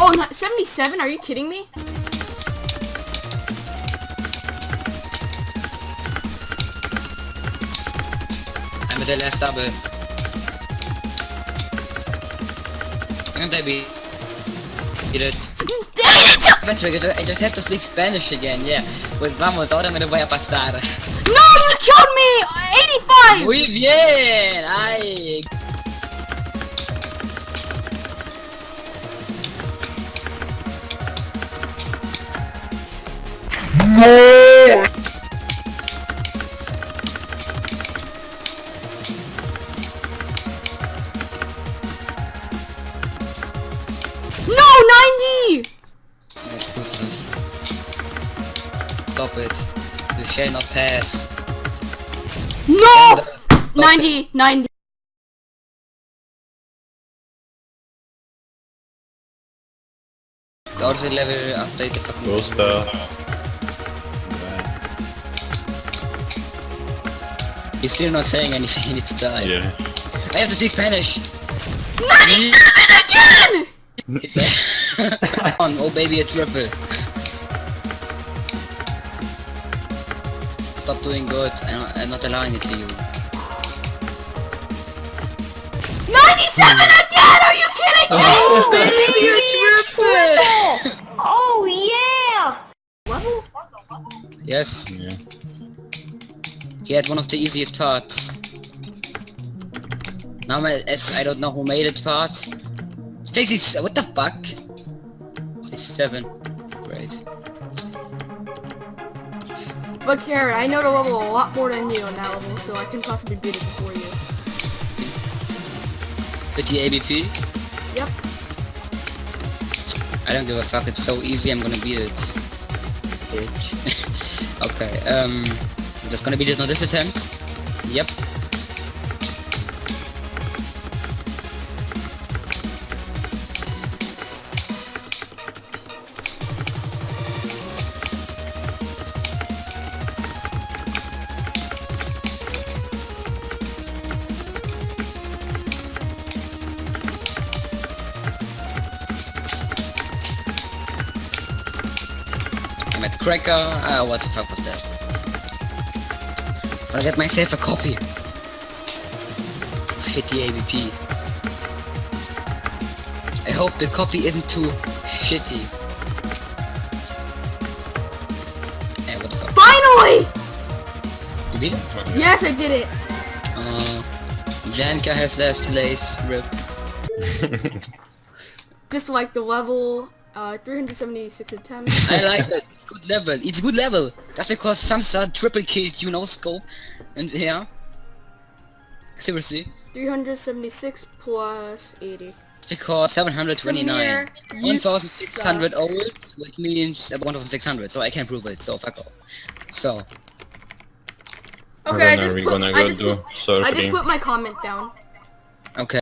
Oh, 77? Are you kidding me? I'm at the last double. And I beat it. Eventually, I just- I just have to speak Spanish again, yeah. Pues vamos, ahora me lo voy a pasar. No, you killed me! 85! Muy bien! Stop it. You shall not pass. No! 90, 90. Go to the level, update the fucking Gustav. He's still not saying anything, he needs to die. Yeah. I have to speak Spanish! 97 again! Come on, oh baby, a triple. Stop doing good, I'm, I'm not allowing it to you. 97 hmm. again! Are you kidding me? Oh baby, a triple! Oh yeah! Level? yes, Yeah. he had one of the easiest parts. Now it's, I don't know who made it part. 60, what the fuck? 67, great. But Karen, I know the level a lot more than you on that level, so I can possibly beat it before you. 50 ABP? Yep. I don't give a fuck, it's so easy, I'm gonna beat it. Bitch. okay, um... I'm just gonna beat it on this attempt. Yep. I'm at Cracker. Ah, what the fuck was that? I'll get myself a copy. Shitty AVP. I hope the copy isn't too shitty. Eh, what the fuck? Finally! You beat it? Yes, I did it. Uh, Janka has last place. Rip. Just like the level, uh, 376 attempts. I like that. It's good level. It's good level. That's because some start triple kills, you know, scope. And yeah. Seriously. 376 plus 80. Because 729. 1600 old, which means uh, 1600, so I can't prove it, so fuck off. So, Okay, I When just put, I just put, I just put my comment down. okay.